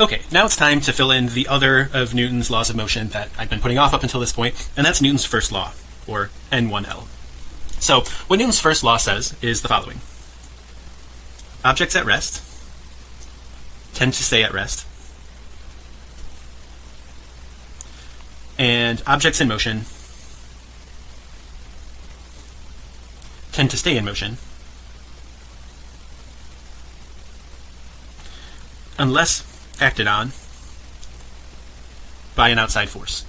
Okay, now it's time to fill in the other of Newton's laws of motion that I've been putting off up until this point, and that's Newton's first law, or N1L. So what Newton's first law says is the following. Objects at rest tend to stay at rest. And objects in motion tend to stay in motion unless acted on by an outside force.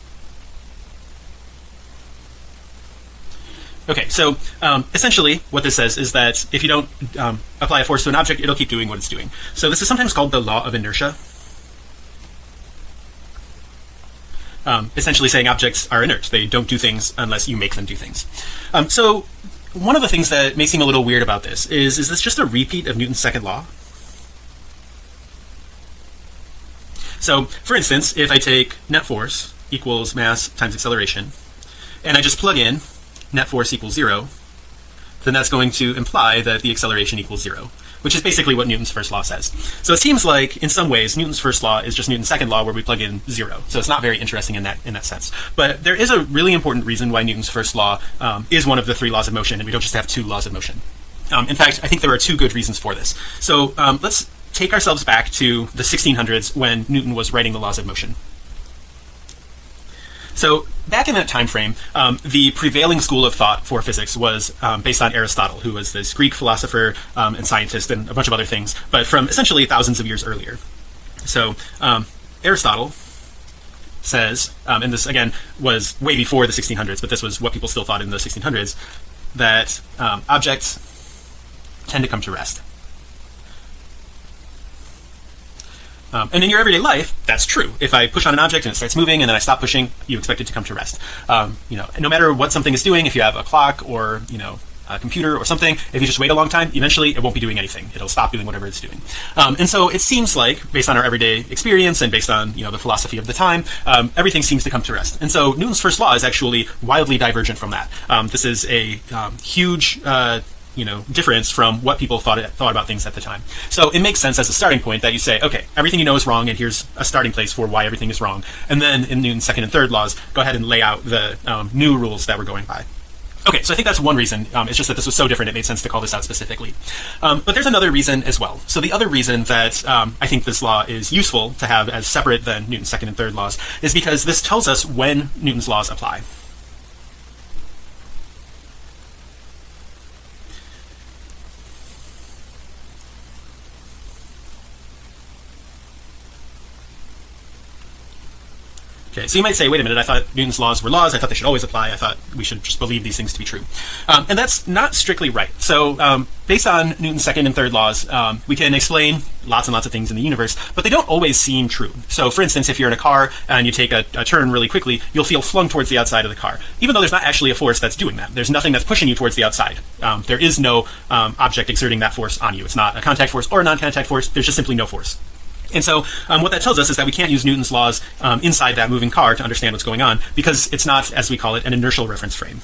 Okay, so um, essentially what this says is that if you don't um, apply a force to an object, it'll keep doing what it's doing. So this is sometimes called the law of inertia. Um, essentially saying objects are inert. They don't do things unless you make them do things. Um, so one of the things that may seem a little weird about this is, is this just a repeat of Newton's second law? So for instance, if I take net force equals mass times acceleration, and I just plug in net force equals zero, then that's going to imply that the acceleration equals zero, which is basically what Newton's first law says. So it seems like in some ways Newton's first law is just Newton's second law where we plug in zero. So it's not very interesting in that in that sense. But there is a really important reason why Newton's first law um, is one of the three laws of motion, and we don't just have two laws of motion. Um, in fact, I think there are two good reasons for this. So um, let's take ourselves back to the 1600s when Newton was writing the laws of motion. So back in that time frame, um, the prevailing school of thought for physics was um, based on Aristotle, who was this Greek philosopher um, and scientist and a bunch of other things, but from essentially thousands of years earlier. So um, Aristotle says, um, and this again was way before the 1600s, but this was what people still thought in the 1600s, that um, objects tend to come to rest. Um, and in your everyday life, that's true. If I push on an object and it starts moving and then I stop pushing, you expect it to come to rest. Um, you know, no matter what something is doing, if you have a clock or, you know, a computer or something, if you just wait a long time, eventually it won't be doing anything. It'll stop doing whatever it's doing. Um, and so it seems like, based on our everyday experience and based on you know the philosophy of the time, um, everything seems to come to rest. And so Newton's first law is actually wildly divergent from that. Um, this is a um, huge uh, you know difference from what people thought thought about things at the time so it makes sense as a starting point that you say okay everything you know is wrong and here's a starting place for why everything is wrong and then in Newton's second and third laws go ahead and lay out the um, new rules that we're going by Okay, so I think that's one reason. Um, it's just that this was so different, it made sense to call this out specifically. Um, but there's another reason as well. So the other reason that um, I think this law is useful to have as separate than Newton's second and third laws is because this tells us when Newton's laws apply. Okay, so you might say, wait a minute, I thought Newton's laws were laws. I thought they should always apply. I thought we should just believe these things to be true. Um, and that's not strictly right. So um, based on Newton's second and third laws, um, we can explain lots and lots of things in the universe, but they don't always seem true. So for instance, if you're in a car and you take a, a turn really quickly, you'll feel flung towards the outside of the car, even though there's not actually a force that's doing that. There's nothing that's pushing you towards the outside. Um, there is no um, object exerting that force on you. It's not a contact force or a non-contact force. There's just simply no force. And so um, what that tells us is that we can't use Newton's laws um, inside that moving car to understand what's going on because it's not, as we call it, an inertial reference frame.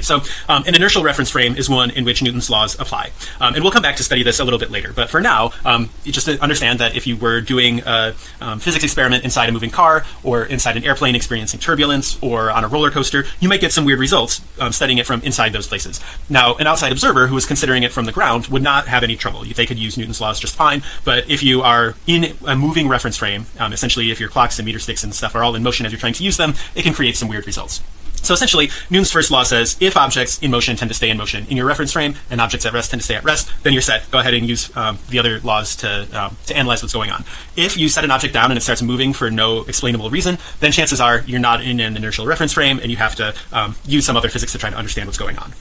Okay, so um, an inertial reference frame is one in which Newton's laws apply. Um, and we'll come back to study this a little bit later. But for now, um, just understand that if you were doing a um, physics experiment inside a moving car or inside an airplane experiencing turbulence or on a roller coaster, you might get some weird results um, studying it from inside those places. Now, an outside observer who is considering it from the ground would not have any trouble. They could use Newton's laws just fine. But if you are in a moving reference frame, um, essentially if your clocks and meter sticks and stuff are all in motion as you're trying to use them, it can create some weird results. So essentially, Newton's first law says if objects in motion tend to stay in motion in your reference frame and objects at rest tend to stay at rest, then you're set. Go ahead and use um, the other laws to, um, to analyze what's going on. If you set an object down and it starts moving for no explainable reason, then chances are you're not in an inertial reference frame and you have to um, use some other physics to try to understand what's going on.